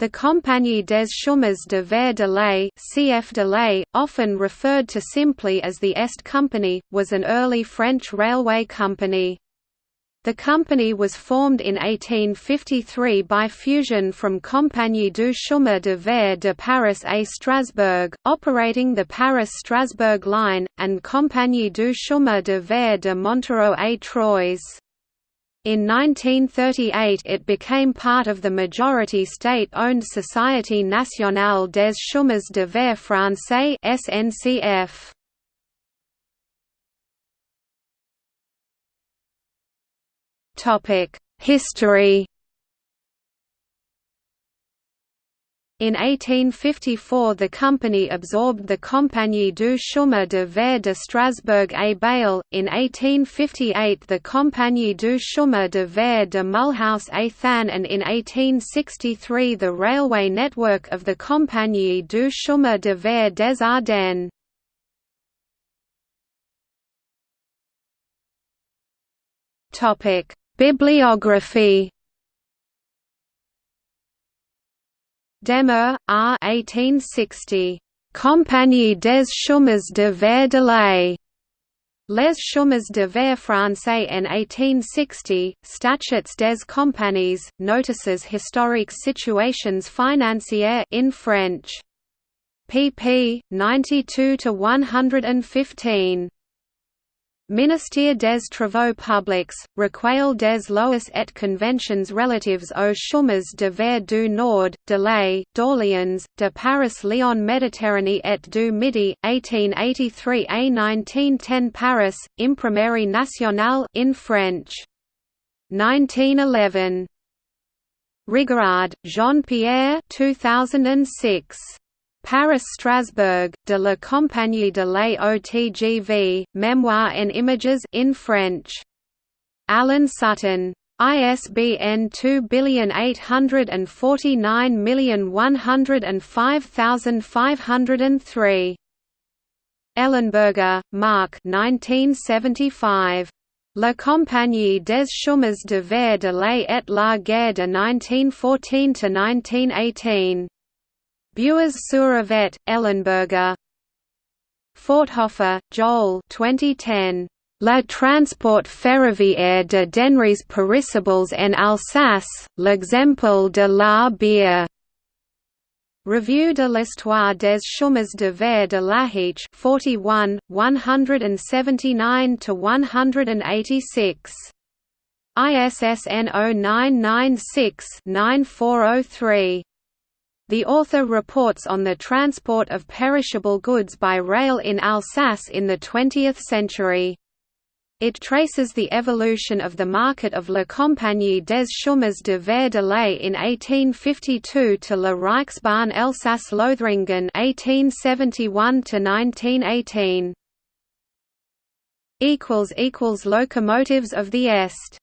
The Compagnie des Chemins de Fer de l'Est (CF de l'Est), often referred to simply as the Est Company, was an early French railway company. The company was formed in 1853 by fusion from Compagnie du Chemin de Fer de Paris et Strasbourg, operating the Paris-Strasbourg line, and Compagnie du Chemin de Fer de Montereau et Troyes. In 1938 it became part of the majority state-owned Société nationale des chemins de fer français SNCF. History In 1854 the company absorbed the Compagnie du Chemin de Fer de Strasbourg et Bâle, in 1858 the Compagnie du Chemin de Fer de Mulhouse et Thann and in 1863 the railway network of the Compagnie du Chemin de Fer des Ardennes. Bibliography Demer, R. 1860. Compagnie des chemins de fer de l'Est. Les chemins de fer français en 1860, Statuts des compagnies, Notices historiques situations financières in French. pp. 92 to 115. Ministère des Travaux Publics, Recueil des lois et conventions relatives aux chemins de fer du Nord, de l'Est, d'Orléans, de Paris-Lyon Méditerranée et du Midi, 1883 a 1910 Paris, Imprimerie nationale in French. 1911. Rigard, Jean-Pierre 2006. Paris-Strasbourg, de la Compagnie de l'AOTGV, Memoir and Images in French. Alan Sutton. ISBN 2849105503. Ellenberger, Mark 1975. La Compagnie des chemins de fer de l'Est et la guerre de 1914–1918. Buers sur Ellenberger Forthofer, Joel 2010. La transport ferroviaire de denrées périssables en Alsace, l'exemple de la bière. Revue de l'histoire des chemins de fer de l'Ariège 41, 179–186. ISSN 0996-9403. The author reports on the transport of perishable goods by rail in Alsace in the 20th century. It traces the evolution of the market of La Compagnie des Chemins de Fer de l'Est in 1852 to La Reichsbahn Elsass-Lothringen 1871–1918. Locomotives of the Est